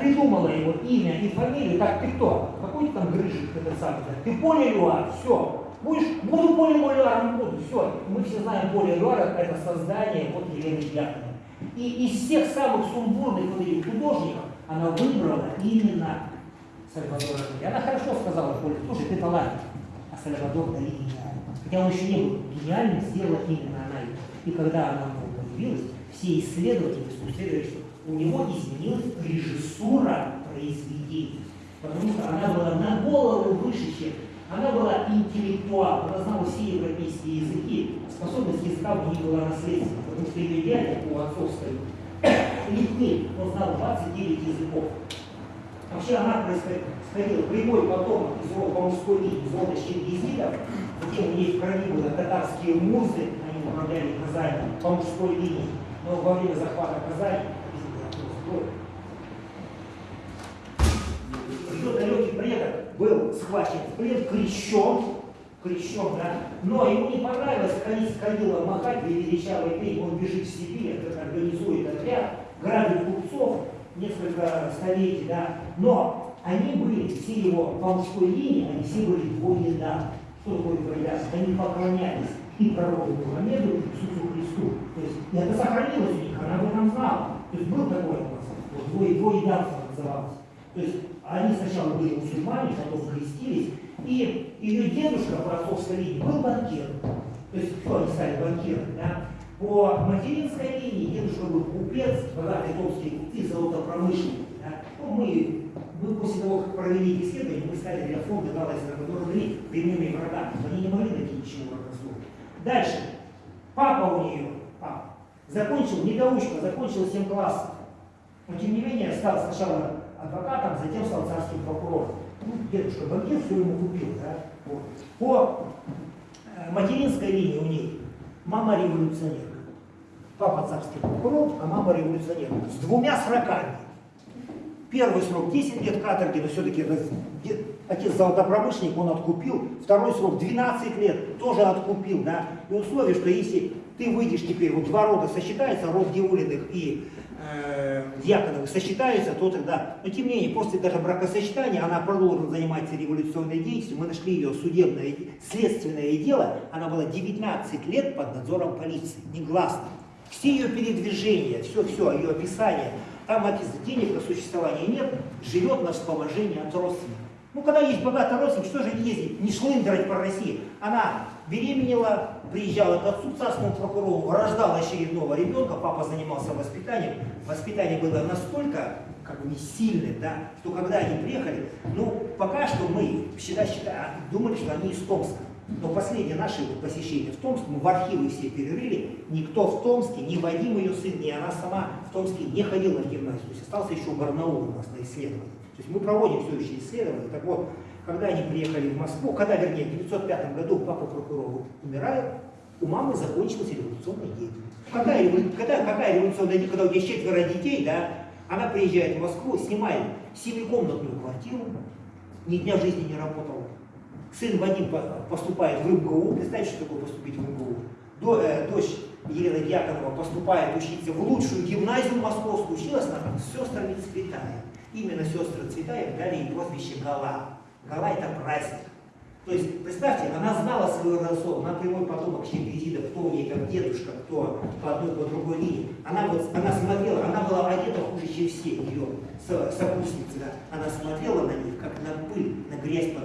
Придумала его имя и фамилию. Так, ты кто? Какой там грыжик этот самый? Ты Поля Люар, все. Будешь, буду Поля Люаром, буду, все. Мы все знаем Поля Люара, это создание вот Елены Дьяконовой. И из всех самых сумбурных вот этих художников она выбрала именно Сальвадора Дали. Она хорошо сказала Поле, слушай, ты талант, а Сальвадор Дали гениальный. Хотя он еще не был гениальным, сделала именно она его. И когда она появилась, все исследователи спросили, что у него изменилась режиссура произведений. Потому что она была на голову выше, чем она была интеллектуал, она знала все европейские языки, способность языка у нее была наследственна, потому что ее дядя по отцовской Литвы, он знал 29 языков. Вообще она происходила прямой потомок из рода по мужской линии, из рода Чингизидов, затем у нее в крови были татарские музы, они управляли Казани по мужской линии, но во время захвата Казани ее далекий предок был схвачен в плен, крещен, крещен, да, но ему не понравилось Кадила махать две величавые пень, он бежит в Сибирь, организует отряд, грабит купцов, несколько столетий, да, но они были, все его по мужской линии, они все были двоеда. Что такое двоеда? Они поклонялись и пророку Мухаммеду, и Иисусу Христу. То есть это сохранилось у них, она об этом знала. То есть был такой у вот, двое, двоедавство называлось. То есть они сначала были мусульмане, потом крестились, и ее дедушка по отцовской линии был банкир. То есть кто они стали банкирами, да? По материнской линии дедушка был купец, богатый томские купцы, золотопромышленник. Да? Ну, мы, мы после того, как провели исследование, мы стали для фонда Галайса, который были прямыми врагами. Они не могли найти ничего врагословного. Дальше. Папа у нее, закончил, недоучка, закончил 7 классов. Но тем не менее стал сначала адвокатом, затем стал царским прокурором. Ну, дедушка банкир все ему купил. Да? Вот. По э, материнской линии у них мама революционерка. Папа царский прокурор, а мама революционерка. С двумя сроками. Первый срок 10 лет каторги, но все-таки отец золотопромышленник, он откупил. Второй срок 12 лет, тоже откупил. Да? И условие, что если ты выйдешь теперь, вот два рода сосчитаются, род Диулиных и э, Дьяконовых сосчитаются, то тогда, но тем не менее, после даже бракосочетания она продолжила заниматься революционной деятельностью, мы нашли ее судебное, следственное дело, она была 19 лет под надзором полиции, негласно. Все ее передвижения, все-все, ее описание, там написано, денег на существование нет, живет на вспоможение от родственников. Ну, когда есть богатый родственник, что же ездить, не шлындрать по России? Она беременела, приезжала к отцу, царскому прокурору, рождала очередного ребенка, папа занимался воспитанием. Воспитание было настолько как бы не сильным, да, что когда они приехали, ну, пока что мы считали, считали, думали, что они из Томска. Но последнее наше посещение в Томск, мы в архивы все перерыли, никто в Томске, ни Вадим ее сын, ни она сама в Томске не ходила в гимназию. То есть остался еще Барнаул у нас на исследовании. То есть мы проводим все еще исследования. Так вот, когда они приехали в Москву, когда, вернее, в 1905 году папа прокурор умирает, у мамы закончилась революционная деятельность. Какая, когда, какая революционная деятельность, когда у тебя четверо детей, да, она приезжает в Москву, снимает семикомнатную квартиру, ни дня в жизни не работала. Сын Вадим поступает в МГУ, представьте, что такое поступить в МГУ. До, э, дочь Елена Дьяконова поступает учиться в лучшую гимназию московскую, училась она там с сестрами Цветаев. Именно сестры Цветаев дали ей прозвище Гала. Гала это праздник. То есть, представьте, она знала свою родство, она прямой потомок Чингизида, кто у нее как дедушка, кто по одной, по другой линии. Она, вот, она смотрела, она была одета хуже, чем все ее сопутницы. Да? Она смотрела на них, как на пыль, на грязь под